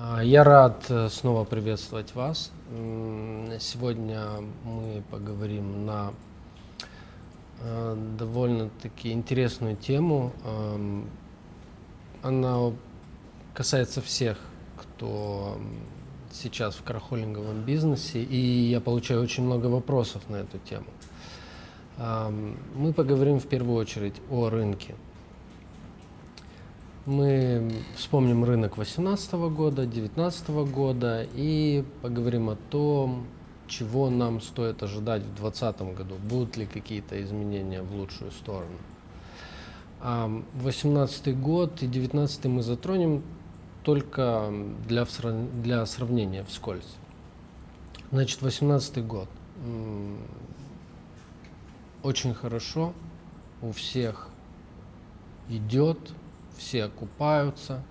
А, Я рад э, снова приветствовать вас. Сегодня мы поговорим на э, довольно-таки интересную тему. Эм, Она касается всех, кто сейчас в кархолинговом бизнесе, и я получаю очень много вопросов на эту тему. Ам, Мы поговорим в первую очередь о рынке. Мы вспомним рынок 2018 года, 2019 года и поговорим о том, чего нам стоит ожидать в 2020 году. Будут ли какие-то изменения в лучшую сторону. 2018 год и 2019 мы затронем только для, для сравнения вскользь. Значит, 2018 год. Очень хорошо, у всех идет, все окупаются,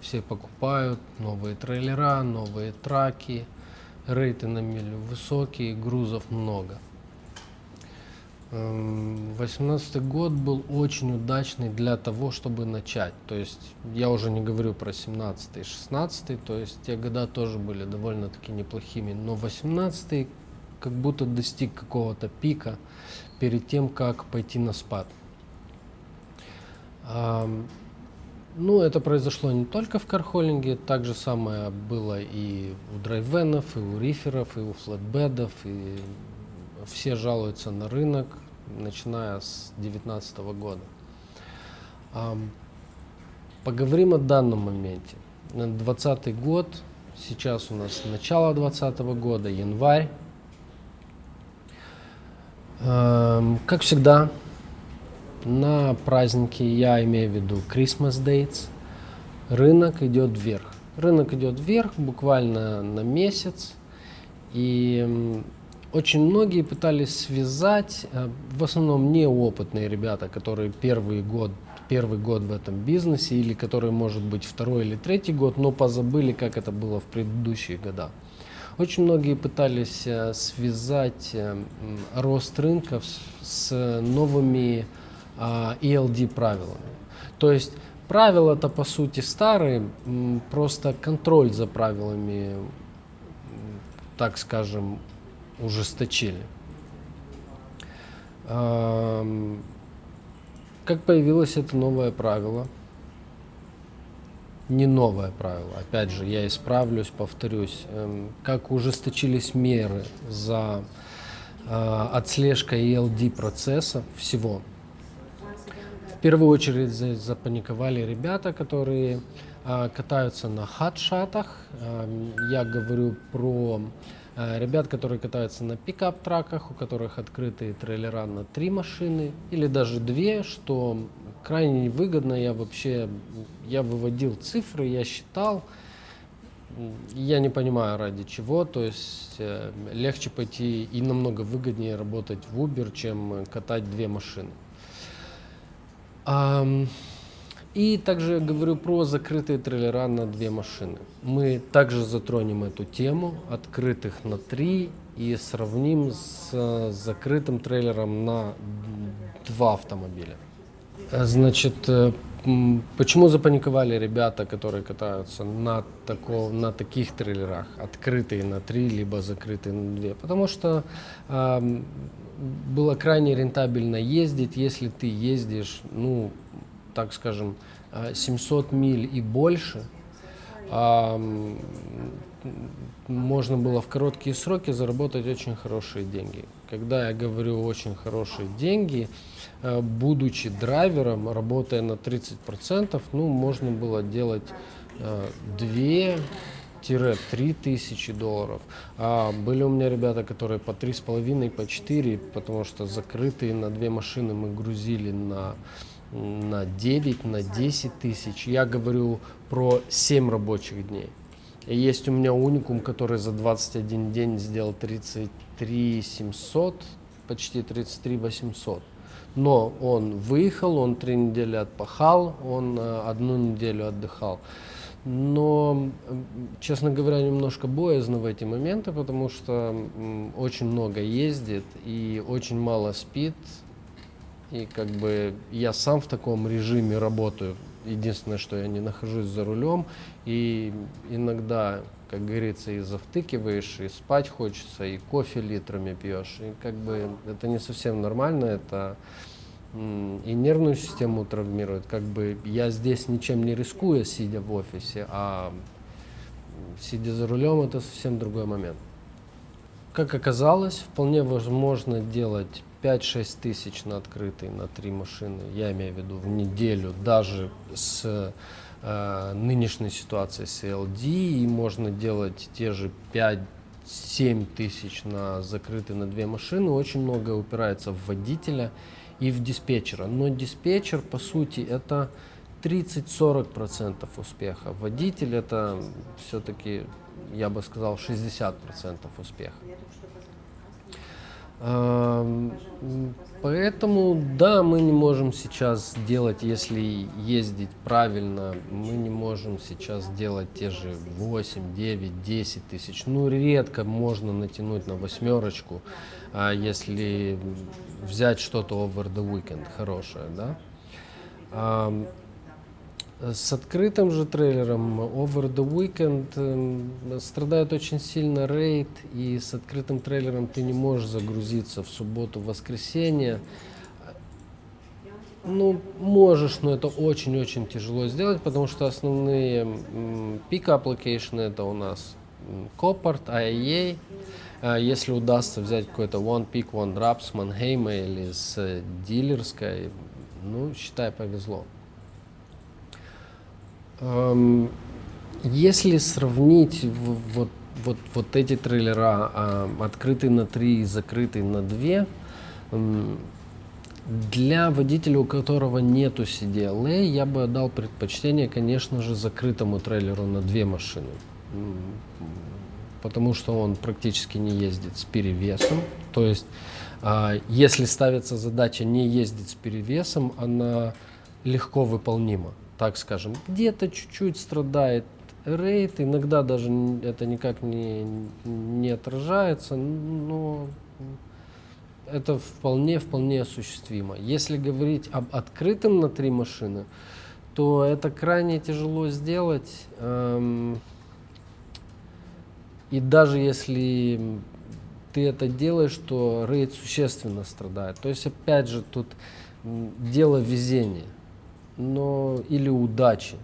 все покупают новые трейлера, новые траки, рейты на милю высокие, грузов много. Восемнадцатый год был очень удачный для того, чтобы начать. То есть я уже не говорю про 17 и 16, то есть те года тоже были довольно-таки неплохими, но 18 как будто достиг какого-то пика перед тем, как пойти на спад. Ну, это произошло не только в кархолинге, так же самое было и у драйвенов, и у риферов, и у флетбедов, и все жалуются на рынок, начиная с 2019 года. Поговорим о данном моменте. 2020 год, сейчас у нас начало 2020 года, январь. Как всегда, на праздники, я имею в виду Christmas Dates, рынок идет вверх. Рынок идет вверх буквально на месяц. И очень многие пытались связать, э, в основном неопытные ребята, которые первый год, первый год в этом бизнесе, или которые, может быть, второй или третий год, но позабыли, как это было в предыдущие года. Очень многие пытались э, связать э, рост рынка с, новыми ELD правилами. То есть правила-то по сути старые, просто контроль за правилами, так скажем, ужесточили. Ам, Как появилось это новое правило? Не новое правило, опять же, я исправлюсь, повторюсь. Эм, Как ужесточились меры за а, отслежкой ELD процесса всего. В первую очередь за- запаниковали ребята, которые а, катаются на хатшатах. Ам, Я говорю про а, ребят, которые катаются на пикап-траках, у которых открытые трейлера на три машины или даже две, что крайне невыгодно. Я вообще я выводил цифры, я считал. Я не понимаю ради чего, то есть э, легче пойти и намного выгоднее работать в Uber, чем э, катать две машины. И также говорю про закрытые трейлера на две машины. Мы также затронем эту тему, открытых на три, и сравним с э, закрытым трейлером на два автомобиля. Э, Значит, э, почему запаниковали ребята, которые катаются на, тако, на таких трейлерах, открытые на три, либо закрытые на две? Потому что было крайне рентабельно ездить, если ты ездишь, ну, так скажем, э, 700 миль и больше, можно было в короткие сроки заработать очень хорошие деньги. Когда я говорю очень хорошие деньги, э, будучи драйвером, работая на 30%, ну, можно было делать э, 2, 3 тысячи долларов. А были у меня ребята, которые по 3,5, по 4, потому что закрытые на две машины мы грузили на на 9, на 10 тысяч. Я говорю про 7 рабочих дней. И есть у меня уникум, который за 21 день сделал 33 700, почти 33 800. Но он выехал, он три недели отпахал, он э, одну неделю отдыхал. Но, честно говоря, немножко боязно в эти моменты, потому что очень много ездит и очень мало спит. И как бы я сам в таком режиме работаю. Единственное, что я не нахожусь за рулем, и иногда, как говорится, и завтыкиваешь, и спать хочется, и кофе литрами пьешь. И как бы это не совсем нормально, это и нервную систему травмирует. Как бы я здесь ничем не рискую, сидя в офисе, а сидя за рулем, это совсем другой момент. Как оказалось, вполне возможно делать 5-6 тысяч на открытой на три машины, я имею в виду в неделю, даже с э, нынешней ситуацией с LD, и можно делать те же 5-7 тысяч на закрытые на две машины. Очень много упирается в водителя и в диспетчера. Но диспетчер, по сути, это 30-40% успеха. Водитель это все-таки, я бы сказал, 60% успеха. Поэтому, да, мы не можем сейчас делать, если ездить правильно, мы не можем сейчас делать те же 8, 9, 10 тысяч. Ну, редко можно натянуть на восьмерочку, а если взять что-то over the weekend хорошее, да. С открытым же трейлером Over the Weekend э, страдает очень сильно рейд, и с открытым трейлером ты не можешь загрузиться в субботу-воскресенье. Ну, можешь, но это очень-очень тяжело сделать, потому что основные пик application это у нас Copart, IAA. А если удастся взять какой-то One Peak, One Drop с Манхейма или с дилерской, ну, считай, повезло. Если сравнить вот, вот, вот эти трейлера, а, открытый на 3 и закрытый на 2, для водителя, у которого нету CDLA, я бы отдал предпочтение, конечно же, закрытому трейлеру на две машины. Потому что он практически не ездит с перевесом. То есть, а, если ставится задача не ездить с перевесом, она легко выполнима так скажем. Где-то чуть-чуть страдает рейд, иногда даже это никак не, не отражается, но это вполне, вполне осуществимо. Если говорить об открытом на три машины, то это крайне тяжело сделать. Эм, и даже если ты это делаешь, то рейд существенно страдает. То есть, опять же, тут дело везения но или удачи.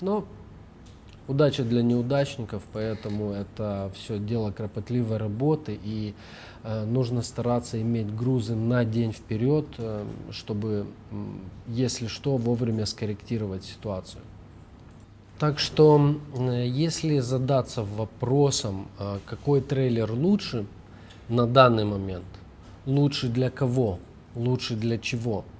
Но удача для неудачников, поэтому это все дело кропотливой работы и э, нужно стараться иметь грузы на день вперед, э, чтобы, если что, вовремя скорректировать ситуацию. Так что, э, если задаться вопросом, э, какой трейлер лучше на данный момент, лучше для кого, лучше для чего –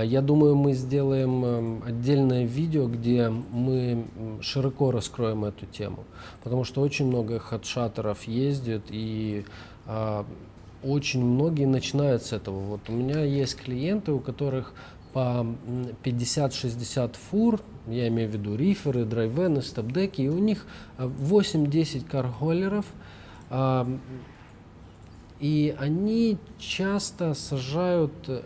я думаю, мы сделаем эм, отдельное видео, где мы широко раскроем эту тему, потому что очень много хедшатеров ездят и а, очень многие начинают с этого. Вот у меня есть клиенты, у которых по 50-60 фур, я имею в виду риферы, драйвены, стопдеки, и у них 8-10 э, карголеров, а, и они часто сажают э,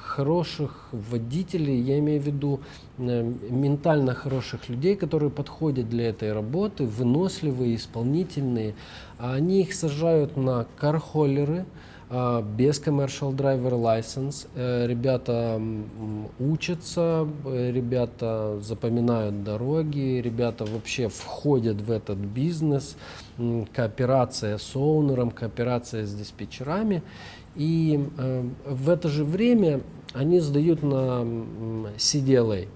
хороших водителей, я имею в виду э, ментально хороших людей, которые подходят для этой работы, выносливые, исполнительные. А они их сажают на кархоллеры, без commercial driver license. Э, ребята учатся, ребята запоминают дороги, ребята вообще входят в этот бизнес, кооперация с оунером, кооперация с диспетчерами. И э, в это же время они сдают на CDLA.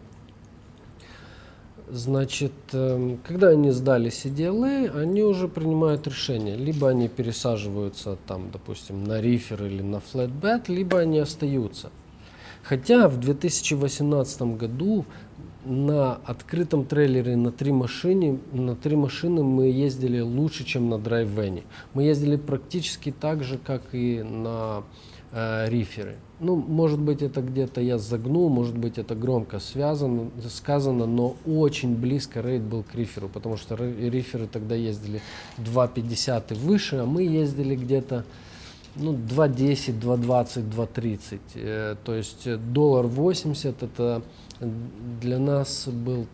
Значит, эм, когда они сдали CDLA, они уже принимают решение. Либо они пересаживаются, там, допустим, на рифер или на flatbed, либо они остаются. Хотя в 2018 году на открытом трейлере на три машины, на три машины мы ездили лучше, чем на драйвене. Мы ездили практически так же, как и на э, риферы. Ну, может быть, это где-то я загнул, может быть, это громко связано, сказано, но очень близко рейд был к риферу, потому что риферы тогда ездили 2,50 и выше, а мы ездили где-то ну, 2.10, 2.20, 2.30. Э, то есть э, доллар 80 это для нас был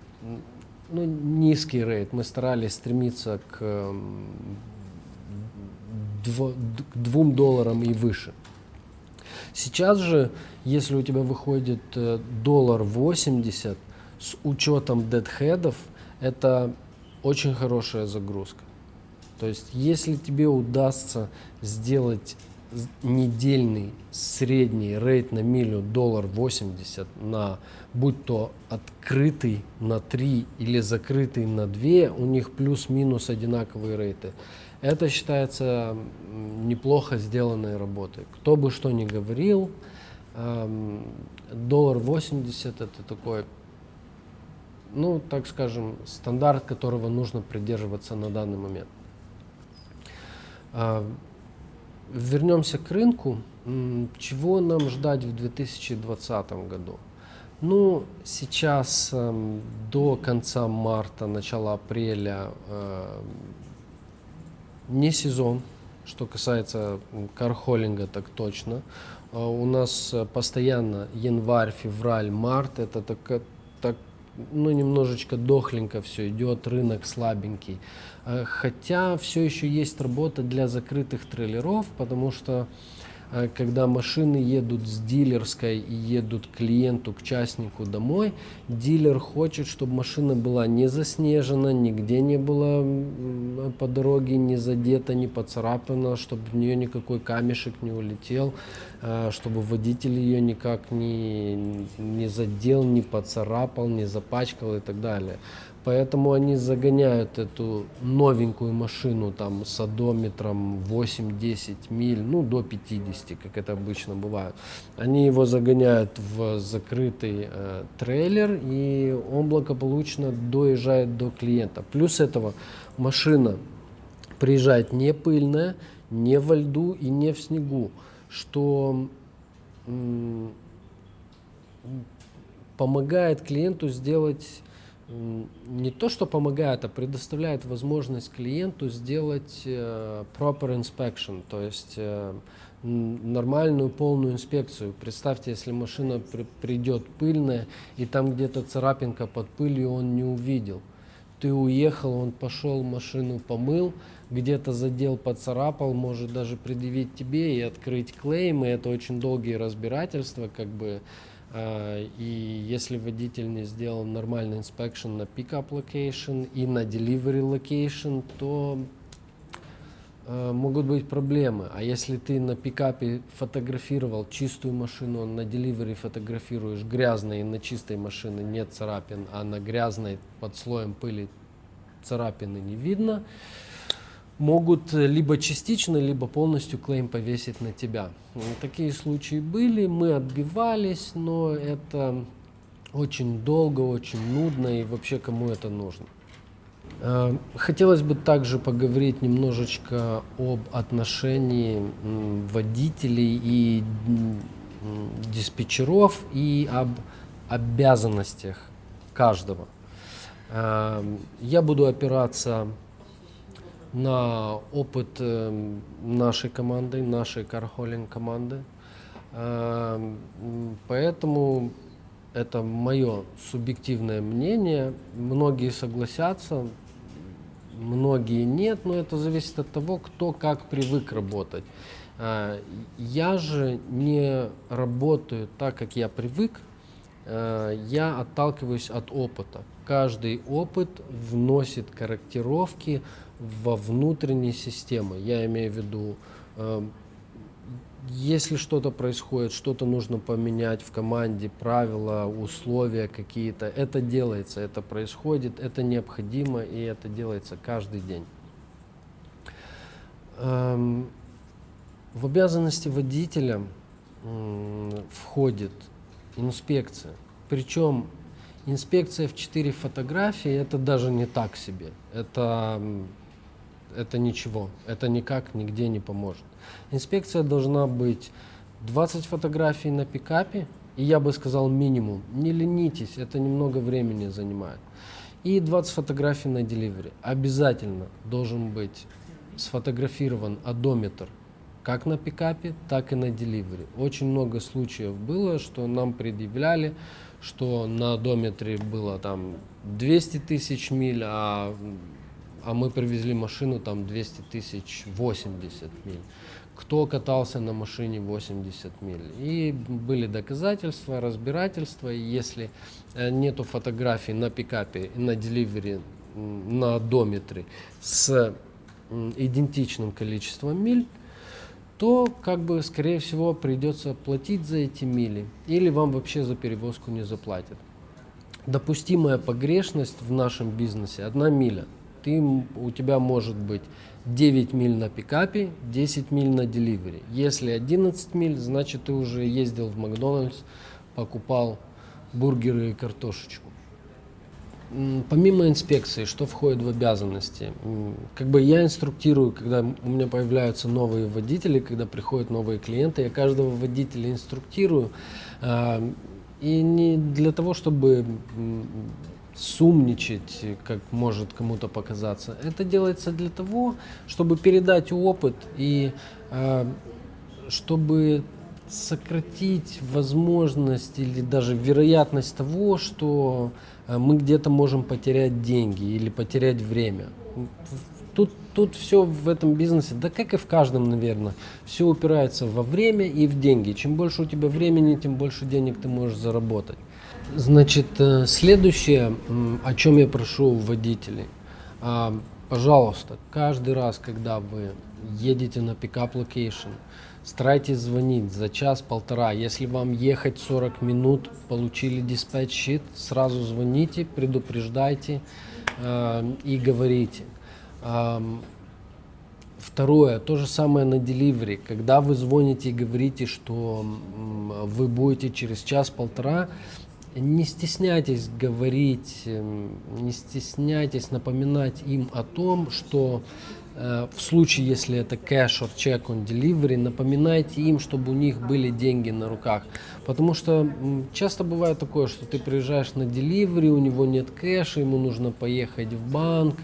ну, низкий рейд. Мы старались стремиться к, дво, к двум долларам и выше. Сейчас же, если у тебя выходит э, доллар 80 с учетом дедхедов, это очень хорошая загрузка. То есть, если тебе удастся сделать недельный средний рейд на милю доллар 80 на будь то открытый на 3 или закрытый на 2, у них плюс-минус одинаковые рейты. Это считается неплохо сделанной работой. Кто бы что ни говорил, эм, доллар 80 это такой, ну, так скажем, стандарт, которого нужно придерживаться на данный момент. Э, вернемся к рынку. Чего нам ждать в 2020 году? Ну, сейчас э, до конца марта, начала апреля э, не сезон, что касается кархолинга, так точно. Э, у нас постоянно январь, февраль, март, это так, так ну, немножечко дохленько все идет, рынок слабенький. Э, хотя все еще есть работа для закрытых трейлеров, потому что а когда машины едут с дилерской и едут клиенту, к частнику домой, дилер хочет, чтобы машина была не заснежена, нигде не было по дороге не задета, не поцарапана, чтобы в нее никакой камешек не улетел, а, чтобы водитель ее никак не, не задел, не поцарапал, не запачкал и так далее. Поэтому они загоняют эту новенькую машину там с одометром 8-10 миль, ну до 50, как это обычно бывает. Они его загоняют в закрытый э, трейлер, и он благополучно доезжает до клиента. Плюс этого машина приезжает не пыльная, не во льду и не в снегу, что помогает клиенту сделать не то, что помогает, а предоставляет возможность клиенту сделать э, proper inspection, то есть э, нормальную полную инспекцию. Представьте, если машина при, придет пыльная, и там где-то царапинка под пылью он не увидел. Ты уехал, он пошел, машину помыл, где-то задел, поцарапал, может даже предъявить тебе и открыть клейм, и это очень долгие разбирательства, как бы и если водитель не сделал нормальный inspection на pickup location и на delivery location, то а, могут быть проблемы. А если ты на пикапе фотографировал чистую машину, на delivery фотографируешь грязной и на чистой машине нет царапин, а на грязной под слоем пыли царапины не видно, могут либо частично, либо полностью клейм повесить на тебя. Такие случаи были, мы отбивались, но это очень долго, очень нудно и вообще кому это нужно. Э, хотелось бы также поговорить немножечко об отношении водителей и диспетчеров и об обязанностях каждого. Э, я буду опираться на опыт э, нашей команды, нашей кархолинг команды. Э, поэтому это мое субъективное мнение. Многие согласятся, многие нет, но это зависит от того, кто как привык работать. Э, я же не работаю так, как я привык, я отталкиваюсь от опыта. Каждый опыт вносит корректировки во внутренней системы. Я имею в виду, э, если что-то происходит, что-то нужно поменять в команде, правила, условия какие-то, это делается, это происходит, это необходимо и это делается каждый день. Эм, в обязанности водителя входит инспекция. Причем инспекция в 4 фотографии это даже не так себе. Это это ничего, это никак нигде не поможет. Инспекция должна быть 20 фотографий на пикапе, и я бы сказал минимум. Не ленитесь, это немного времени занимает. И 20 фотографий на деливере. Обязательно должен быть сфотографирован одометр как на пикапе, так и на деливере. Очень много случаев было, что нам предъявляли, что на одометре было там 200 тысяч миль, а, а мы привезли машину там 200 тысяч 80 миль. Кто катался на машине 80 миль. И были доказательства, разбирательства. И если э, нету фотографий на пикапе, на деливере, на одометре с идентичным количеством миль, то как бы скорее всего придется платить за эти мили или вам вообще за перевозку не заплатят. Допустимая погрешность в нашем бизнесе одна миля. Ты, у тебя может быть 9 миль на пикапе, 10 миль на деливере. Если 11 миль, значит ты уже ездил в Макдональдс, покупал бургеры и картошечку. Помимо инспекции, что входит в обязанности? Как бы я инструктирую, когда у меня появляются новые водители, когда приходят новые клиенты, я каждого водителя инструктирую. А, и не для того, чтобы сумничать, как может кому-то показаться. Это делается для того, чтобы передать опыт и а, чтобы сократить возможность или даже вероятность того, что э, мы где-то можем потерять деньги или потерять время. Тут, тут все в этом бизнесе, да как и в каждом, наверное, все упирается во время и в деньги. Чем больше у тебя времени, тем больше денег ты можешь заработать. Значит, э, следующее, о чем я прошу водителей. А, пожалуйста, каждый раз, когда вы едете на pickup location, Старайтесь звонить за час-полтора. Если вам ехать 40 минут, получили dispatch sheet, сразу звоните, предупреждайте э, и говорите. Второе, то же самое на delivery. Когда вы звоните и говорите, что вы будете через час-полтора, не стесняйтесь говорить, э, не стесняйтесь напоминать им о том, что Э, в случае, если это cash or check on delivery, напоминайте им, чтобы у них были деньги на руках. Потому что часто бывает такое, что ты приезжаешь на delivery, у него нет кэша, ему нужно поехать в банк,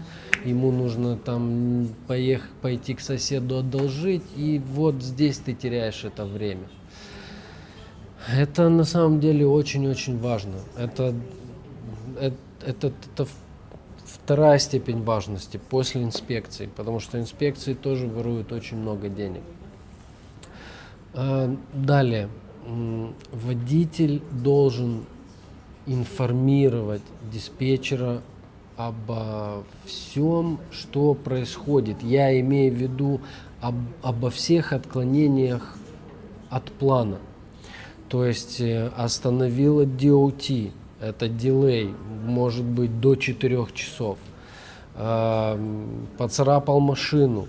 ему нужно там поехать, пойти к соседу одолжить, и вот здесь ты теряешь это время. Это на самом деле очень-очень важно. Это, это, это, это вторая степень важности после инспекции, потому что инспекции тоже воруют очень много денег. А, далее, водитель должен информировать диспетчера обо всем, что происходит. Я имею в виду об, обо всех отклонениях от плана. То есть э, остановила DOT, это дилей, может быть до 4 часов. Поцарапал машину,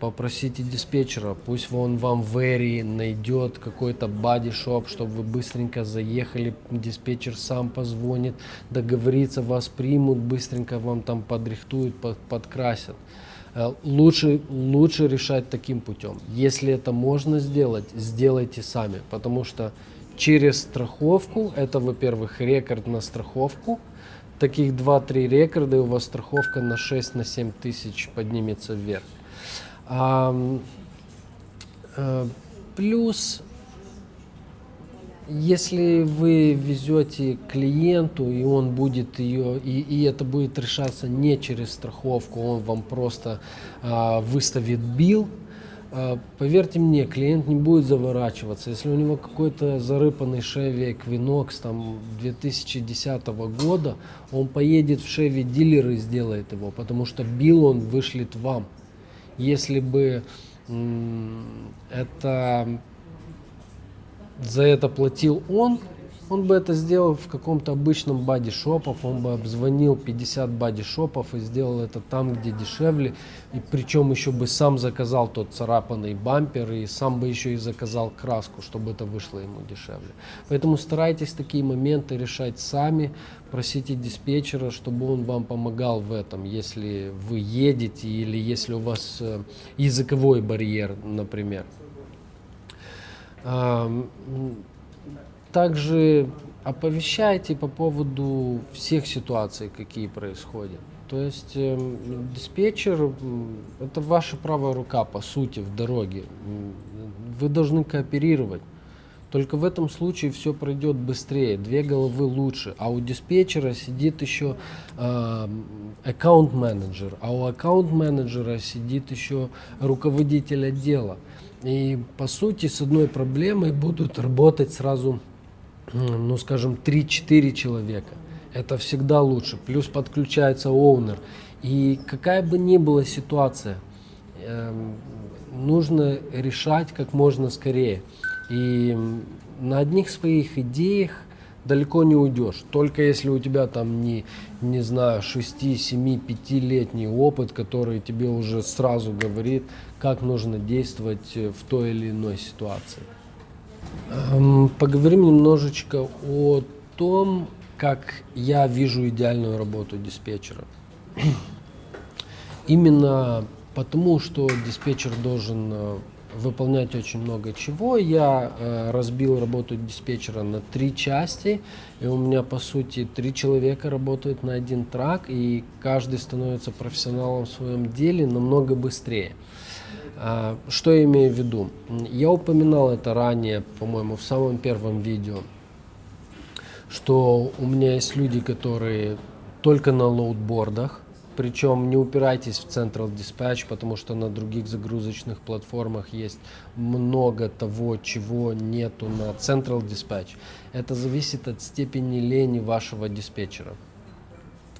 попросите диспетчера, пусть он вам в Эри найдет какой-то бади-шоп, чтобы вы быстренько заехали, диспетчер сам позвонит, договорится, вас примут, быстренько вам там подрихтуют, под, подкрасят. Э, лучше, лучше решать таким путем. Если это можно сделать, сделайте сами, потому что через страховку. Это, во-первых, рекорд на страховку. Таких 2-3 рекорда, и у вас страховка на 6-7 на тысяч поднимется вверх. А, плюс, если вы везете клиенту, и он будет ее, и, и это будет решаться не через страховку, он вам просто а, выставит билл, поверьте мне, клиент не будет заворачиваться. Если у него какой-то зарыпанный Chevy Equinox там 2010 года, он поедет в Chevy дилер и сделает его, потому что бил он вышлет вам. Если бы это за это платил он, он бы это сделал в каком-то обычном бади-шопов, он бы обзвонил 50 бади-шопов и сделал это там, где дешевле. И причем еще бы сам заказал тот царапанный бампер и сам бы еще и заказал краску, чтобы это вышло ему дешевле. Поэтому старайтесь такие моменты решать сами, просите диспетчера, чтобы он вам помогал в этом, если вы едете или если у вас э, языковой барьер, например также оповещайте по поводу всех ситуаций, какие происходят. То есть э, диспетчер – это ваша правая рука, по сути, в дороге. вы должны кооперировать. Только в этом случае все пройдет быстрее, две головы лучше. А у диспетчера сидит еще аккаунт-менеджер, а у аккаунт-менеджера сидит еще руководитель отдела. И по сути с одной проблемой будут работать сразу, ну скажем, 3-4 человека. Это всегда лучше. Плюс подключается оунер. И какая бы ни была ситуация, эм, нужно решать как можно скорее. И на одних своих идеях далеко не уйдешь. Только если у тебя там не, не знаю, 6, 7, 5-летний опыт, который тебе уже сразу говорит, как нужно действовать в той или иной ситуации. Эм, поговорим немножечко о том, как я вижу идеальную работу диспетчера. Именно потому, что диспетчер должен э, выполнять очень много чего. Я э, разбил работу диспетчера на три части, и у меня, по сути, три человека работают на один трак, и каждый становится профессионалом в своем деле намного быстрее. Что я имею в виду? Я упоминал это ранее, по-моему, в самом первом видео, что у меня есть люди, которые только на лоудбордах, причем не упирайтесь в Central Dispatch, потому что на других загрузочных платформах есть много того, чего нету на Central Dispatch. Это зависит от степени лени вашего диспетчера.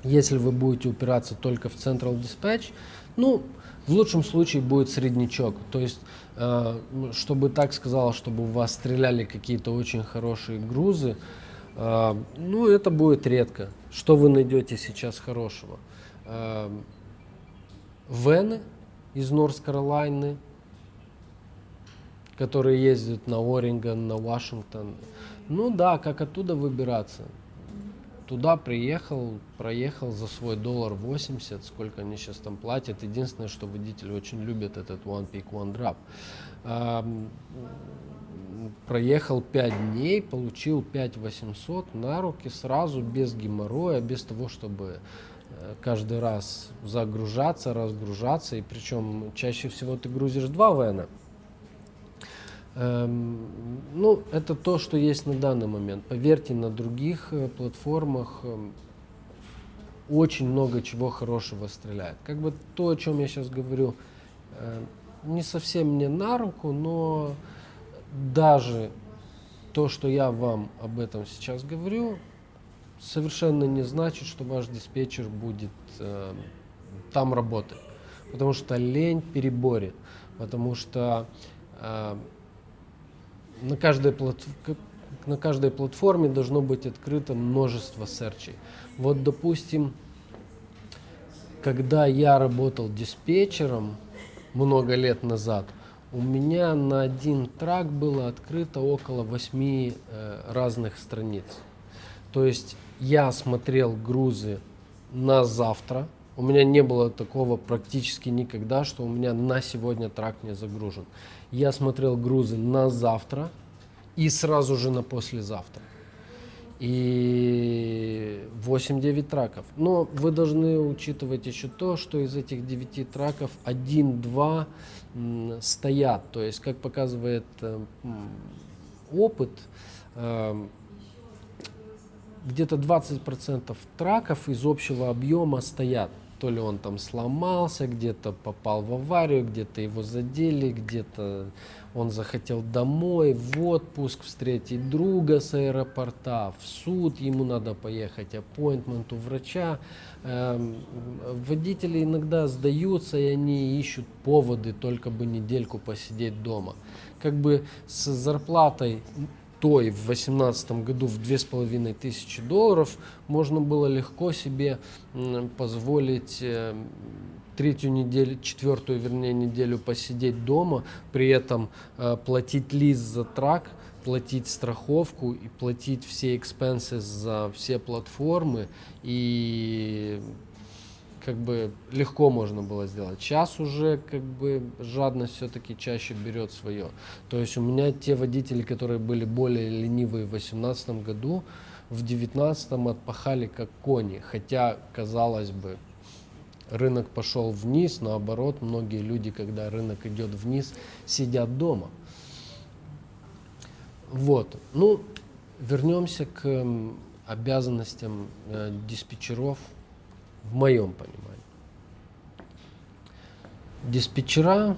Если вы будете упираться только в Central Dispatch, ну, в лучшем случае будет среднячок. То есть, э, чтобы так сказал, чтобы у вас стреляли какие-то очень хорошие грузы, э, ну, это будет редко. Что вы найдете сейчас хорошего? э, Вены из Норс-Каролайны, которые ездят на Орингон, на Вашингтон. Ну да, как оттуда выбираться? Туда приехал, проехал за свой доллар 80, сколько они сейчас там платят. Единственное, что водители очень любят этот One Peak, One Drop. Проехал 5 дней, получил 5 800 на руки сразу, без геморроя, без того, чтобы Э, каждый раз загружаться, разгружаться, и причем чаще всего ты грузишь два вена. Эм, ну, это то, что есть на данный момент. Поверьте, на других э, платформах э, очень много чего хорошего стреляет. Как бы то, о чем я сейчас говорю, э, не совсем мне на руку, но даже то, что я вам об этом сейчас говорю, совершенно не значит, что ваш диспетчер будет э, там работать. Потому что лень переборет. Потому что э, на, каждой плат... на каждой платформе должно быть открыто множество серчей. Вот, допустим, когда я работал диспетчером много лет назад, у меня на один трак было открыто около восьми э, разных страниц. То есть я смотрел грузы на завтра. У меня не было такого практически никогда, что у меня на сегодня трак не загружен. Я смотрел грузы на завтра и сразу же на послезавтра. И 8-9 траков. Но вы должны учитывать еще то, что из этих 9 траков 1-2 стоят. То есть, как показывает э, опыт, э, где-то 20% траков из общего объема стоят. То ли он там сломался, где-то попал в аварию, где-то его задели, где-то он захотел домой, в отпуск, встретить друга с аэропорта, в суд, ему надо поехать, аппоинтмент у врача. Эм, водители иногда сдаются, и они ищут поводы, только бы недельку посидеть дома. Как бы с зарплатой той в 2018 году в две с половиной тысячи долларов можно было легко себе позволить э, третью неделю, четвертую, вернее, неделю посидеть дома, при этом э, платить лист за трак, платить страховку и платить все экспенсы за все платформы. И как бы легко можно было сделать. Сейчас уже как бы жадность все-таки чаще берет свое. То есть у меня те водители, которые были более ленивые в 2018 году, в 2019 отпахали как кони. Хотя, казалось бы, рынок пошел вниз, наоборот, многие люди, когда рынок идет вниз, сидят дома. Вот. Ну, вернемся к обязанностям э, диспетчеров в моем понимании. Диспетчера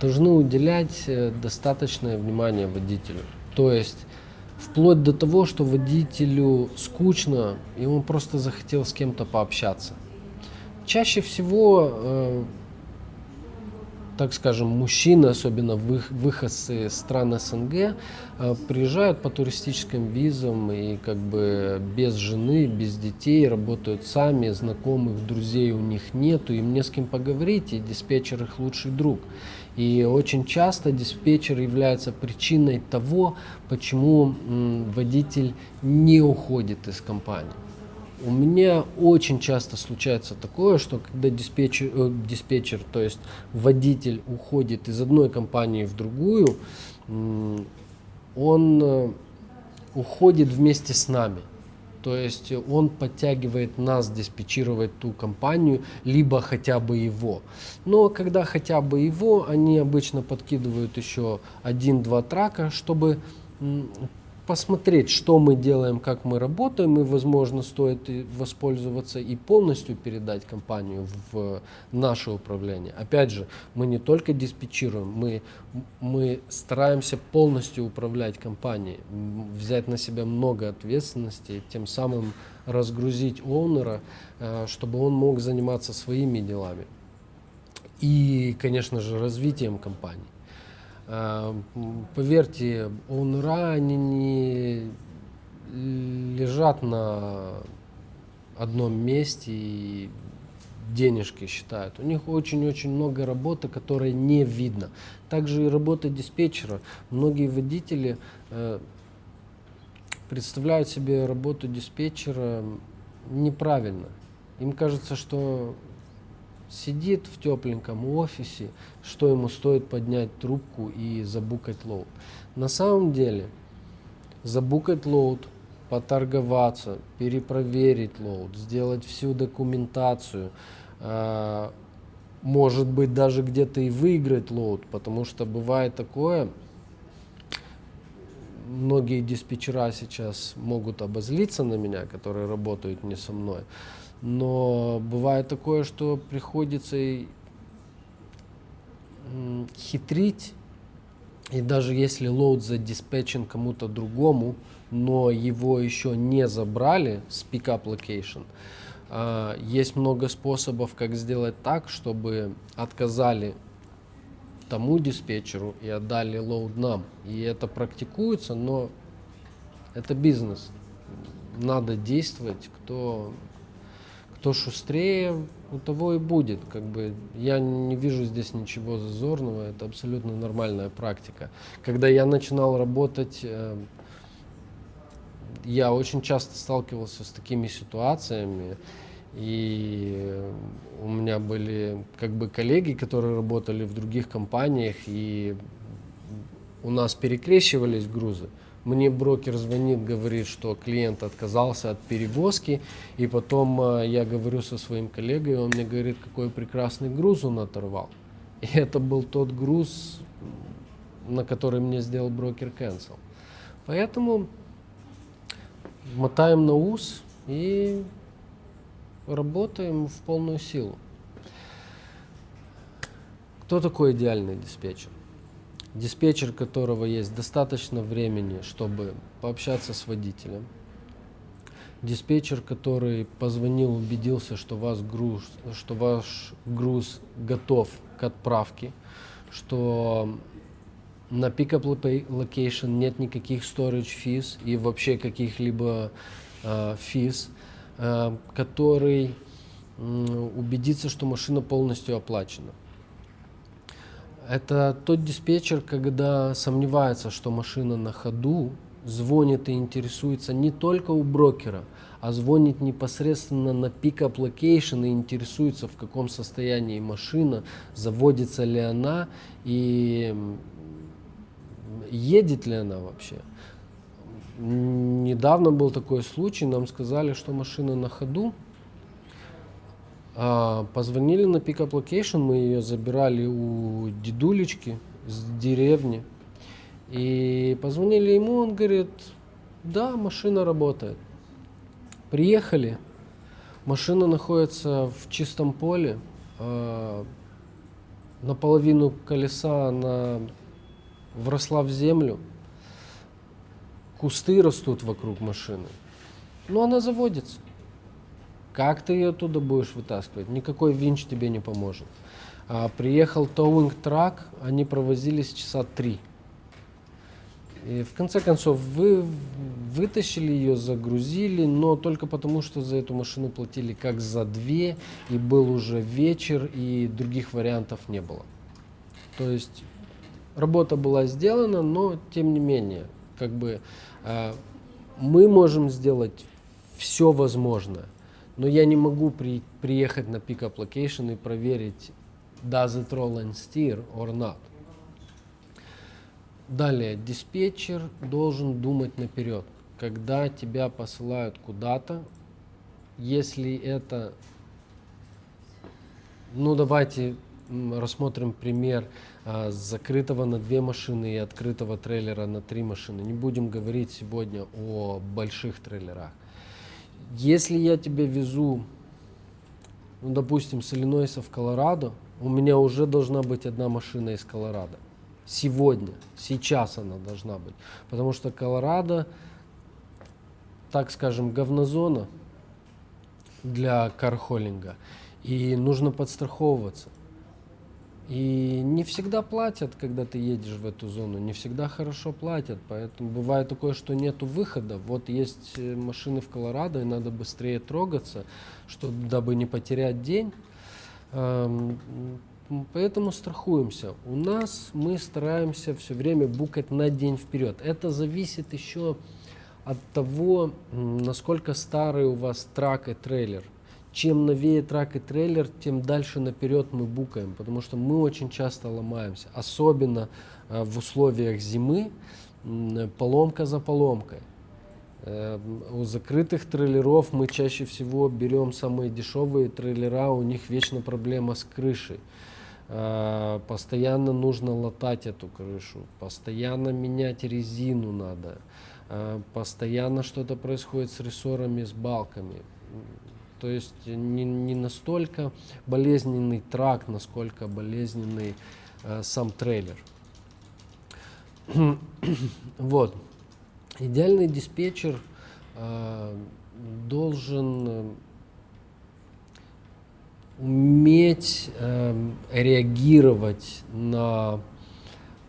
должны уделять э, достаточное внимание водителю. То есть вплоть до того, что водителю скучно, и он просто захотел с кем-то пообщаться. Чаще всего э, так скажем, мужчины, особенно вы- выходцы из стран СНГ, э, приезжают по туристическим визам и как бы без жены, без детей, работают сами, знакомых, друзей у них нету, им не с кем поговорить, и диспетчер их лучший друг. И очень часто диспетчер является причиной того, почему водитель не уходит из компании. У меня очень часто случается такое, что когда диспетчер, э, диспетчер, то есть водитель уходит из одной компании в другую, он э, уходит вместе с нами. То есть он подтягивает нас диспетчировать ту компанию, либо хотя бы его. Но когда хотя бы его, они обычно подкидывают еще один-два трака, чтобы посмотреть, что мы делаем, как мы работаем, и, возможно, стоит воспользоваться и полностью передать компанию в наше управление. Опять же, мы не только диспетчируем, мы, мы стараемся полностью управлять компанией, взять на себя много ответственности, тем самым разгрузить оунера, э, чтобы он мог заниматься своими делами. И, конечно же, развитием компании. М, Поверьте, они не лежат на одном месте и денежки считают. У них очень-очень много работы, которой не видно. Также и работа диспетчера. Многие водители э, представляют себе работу диспетчера неправильно. Им кажется, что сидит в тепленьком офисе, что ему стоит поднять трубку и забукать load. На самом деле, забукать load, поторговаться, перепроверить load, сделать всю документацию, э, может быть даже где-то и выиграть load, потому что бывает такое, многие диспетчера сейчас могут обозлиться на меня, которые работают не со мной. Но бывает такое, что приходится и, хитрить. И даже если лоуд задиспетчен кому-то другому, но его еще не забрали с pickup location, а, есть много способов, как сделать так, чтобы отказали тому диспетчеру и отдали лоуд нам. И это практикуется, но это бизнес. Надо действовать, кто, кто шустрее, у того и будет. Как бы я не вижу здесь ничего зазорного, это абсолютно нормальная практика. Когда я начинал работать, э, я очень часто сталкивался с такими ситуациями. И у меня были как бы коллеги, которые работали в других компаниях, и у нас перекрещивались грузы. Мне брокер звонит, говорит, что клиент отказался от перевозки, и потом э, я говорю со своим коллегой, и он мне говорит, какой прекрасный груз он оторвал. И это был тот груз, на который мне сделал брокер cancel. Поэтому мотаем на ус и работаем в полную силу. Кто такой идеальный диспетчер? Диспетчер, которого есть достаточно времени, чтобы пообщаться с водителем. Диспетчер, который позвонил, убедился, что, вас груз, что ваш груз готов к отправке, что на loca- location нет никаких storage fees и вообще каких-либо э, fees, э, который м, убедится, что машина полностью оплачена. Это тот диспетчер, когда сомневается, что машина на ходу, звонит и интересуется не только у брокера, а звонит непосредственно на pickup location и интересуется, в каком состоянии машина, заводится ли она и едет ли она вообще. Недавно был такой случай, нам сказали, что машина на ходу, Позвонили на pickup location, мы ее забирали у дедулечки с деревни. И позвонили ему, он говорит, да, машина работает. Приехали, машина находится в чистом поле, э, наполовину колеса она вросла в землю, кусты растут вокруг машины, но она заводится. Как ты ее оттуда будешь вытаскивать? Никакой винч тебе не поможет. А, приехал тоуинг трак, они провозились часа три. И в конце концов вы вытащили ее, загрузили, но только потому, что за эту машину платили как за две, и был уже вечер, и других вариантов не было. То есть работа была сделана, но тем не менее, как бы э, мы можем сделать все возможное, но я не могу при, приехать на pickup location и проверить, does it roll and steer or not. Далее, диспетчер должен думать наперед. Когда тебя посылают куда-то, если это, ну давайте рассмотрим пример а, закрытого на две машины и открытого трейлера на три машины. Не будем говорить сегодня о больших трейлерах. Если я тебя везу, ну, допустим, с Иллинойса в Колорадо, у меня уже должна быть одна машина из Колорадо. Сегодня, сейчас она должна быть. Потому что Колорадо, так скажем, говнозона для кархоллинга. И нужно подстраховываться. И не всегда платят, когда ты едешь в эту зону, не всегда хорошо платят, поэтому бывает такое, что нету выхода. Вот есть э, машины в Колорадо, и надо быстрее трогаться, чтобы, дабы не потерять день. Поэтому страхуемся. У нас мы стараемся все время букать на день вперед. Это зависит еще от того, насколько старый у вас трак и трейлер. Чем новее трак и трейлер, тем дальше наперед мы букаем, потому что мы очень часто ломаемся, особенно э, в условиях зимы, поломка за поломкой. Э, у закрытых трейлеров мы чаще всего берем самые дешевые трейлера, у них вечно проблема с крышей. Э, постоянно нужно латать эту крышу, постоянно менять резину надо, постоянно что-то происходит с рессорами, с балками. То есть не, не настолько болезненный трак, насколько болезненный э, сам трейлер. вот. Идеальный диспетчер э, должен уметь э, реагировать на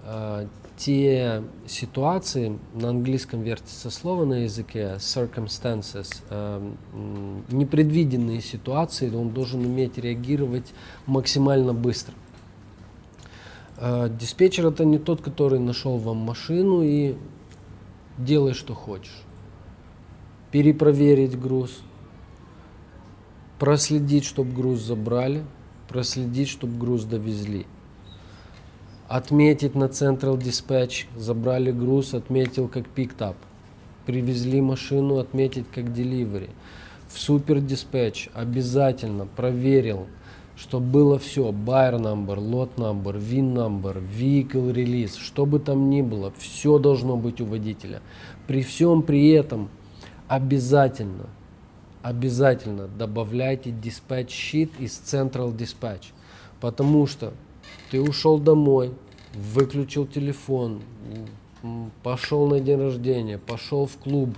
э, те ситуации, на английском вертится слово на языке, circumstances, э, непредвиденные ситуации, он должен уметь реагировать максимально быстро. Э, диспетчер это не тот, который нашел вам машину и делай, что хочешь. Перепроверить груз, проследить, чтобы груз забрали, проследить, чтобы груз довезли. Отметить на Central Dispatch, забрали груз, отметил как up. Привезли машину, отметить как delivery. В Super Dispatch обязательно проверил, чтобы было все, buyer number, lot number, VIN number, vehicle release, что бы там ни было, все должно быть у водителя. При всем при этом обязательно обязательно добавляйте dispatch sheet из Central Dispatch, потому что ты ушел домой, выключил телефон, пошел на день рождения, пошел в клуб,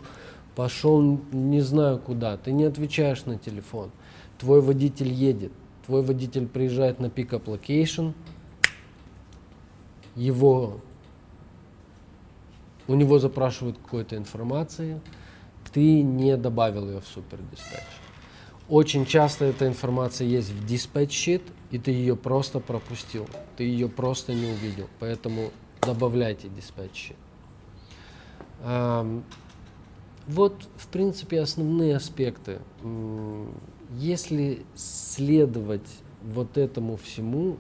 пошел не знаю куда, ты не отвечаешь на телефон, твой водитель едет, твой водитель приезжает на pickup location, его, у него запрашивают какой-то информации, ты не добавил ее в супер диспатч. Очень часто эта информация есть в sheet, и ты ее просто пропустил, ты ее просто не увидел, поэтому добавляйте dispatch sheet. Вот, в принципе, основные аспекты. Если следовать вот этому всему,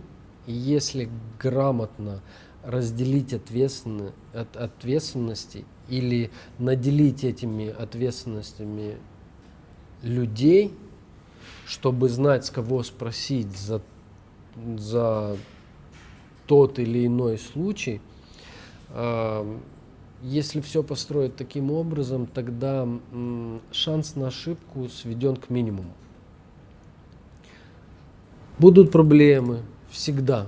если грамотно разделить ответственны, от, ответственности или наделить этими ответственностями людей, чтобы знать, с кого спросить за, за тот или иной случай, А, Если все построить таким образом, тогда шанс на ошибку сведен к минимуму. Будут проблемы всегда.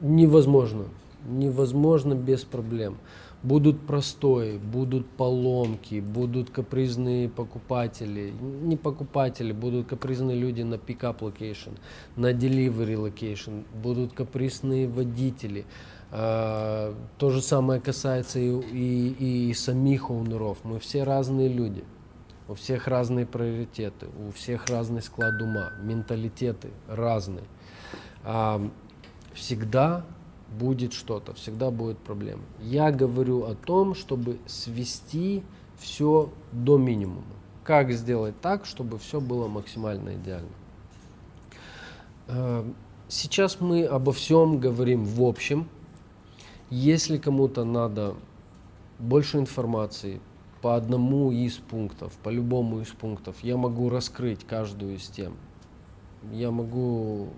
Невозможно. Невозможно без проблем. Будут простои, будут поломки, будут капризные покупатели. Не покупатели, будут капризные люди на pickup location, на delivery location, будут капризные водители. А, То же самое касается и, и, и самих оунеров. Мы все разные люди. У всех разные приоритеты, у всех разный склад ума, менталитеты разные. Всегда будет что-то, всегда будет проблема. Я говорю о том, чтобы свести все до минимума. Как сделать так, чтобы все было максимально идеально. Э, Сейчас мы обо всем говорим в общем. Если кому-то надо больше информации по одному из пунктов, по любому из пунктов, я могу раскрыть каждую из тем. Я могу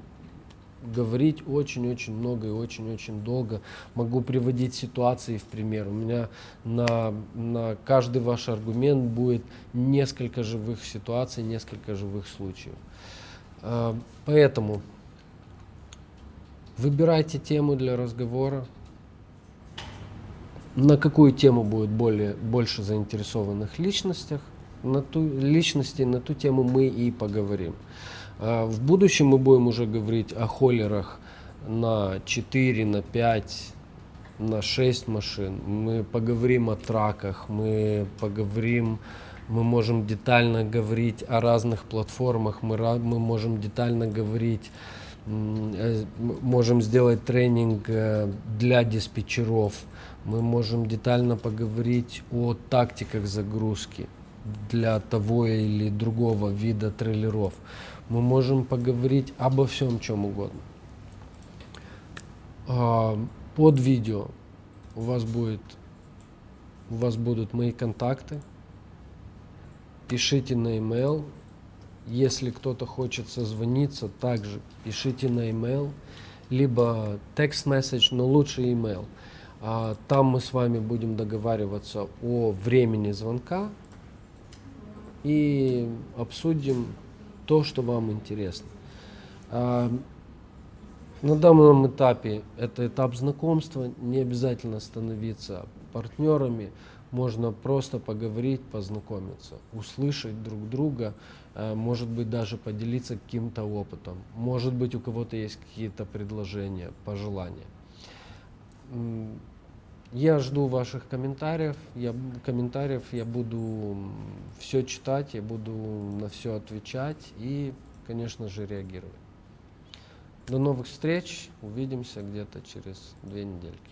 говорить очень-очень много и очень-очень долго. Могу приводить ситуации в пример. У меня на, на каждый ваш аргумент будет несколько живых ситуаций, несколько живых случаев. А, Поэтому выбирайте тему для разговора. На какую тему будет более, больше заинтересованных личностях, на ту, личностей, на ту тему мы и поговорим. А В будущем мы будем уже говорить о холлерах на 4, на 5, на 6 машин. Мы поговорим о траках, мы поговорим, мы можем детально говорить о разных платформах, мы, мы можем детально говорить, э, можем сделать тренинг э, для диспетчеров, мы можем детально поговорить о тактиках загрузки для того или другого вида трейлеров. Мы можем поговорить обо всем, чем угодно. А, Под видео у вас будет, у вас будут мои контакты. Пишите на email. Если кто-то хочет созвониться, также пишите на email, либо message, но лучше email. А, Там мы с вами будем договариваться о времени звонка и обсудим то, что вам интересно. А, На данном этапе это этап знакомства, не обязательно становиться партнерами, можно просто поговорить, познакомиться, услышать друг друга, э, может быть даже поделиться каким-то опытом, может быть у кого-то есть какие-то предложения, пожелания. Я жду ваших комментариев. Я, комментариев я буду все читать, я буду на все отвечать и, конечно же, реагировать. До новых встреч. Увидимся где-то через две недельки.